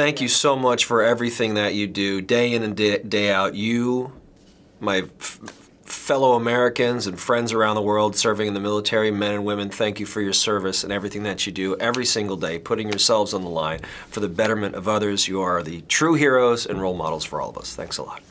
thank you so much for everything that you do, day in and day, day out. You, my fellow Americans and friends around the world serving in the military, men and women, thank you for your service and everything that you do every single day, putting yourselves on the line for the betterment of others. You are the true heroes and role models for all of us. Thanks a lot.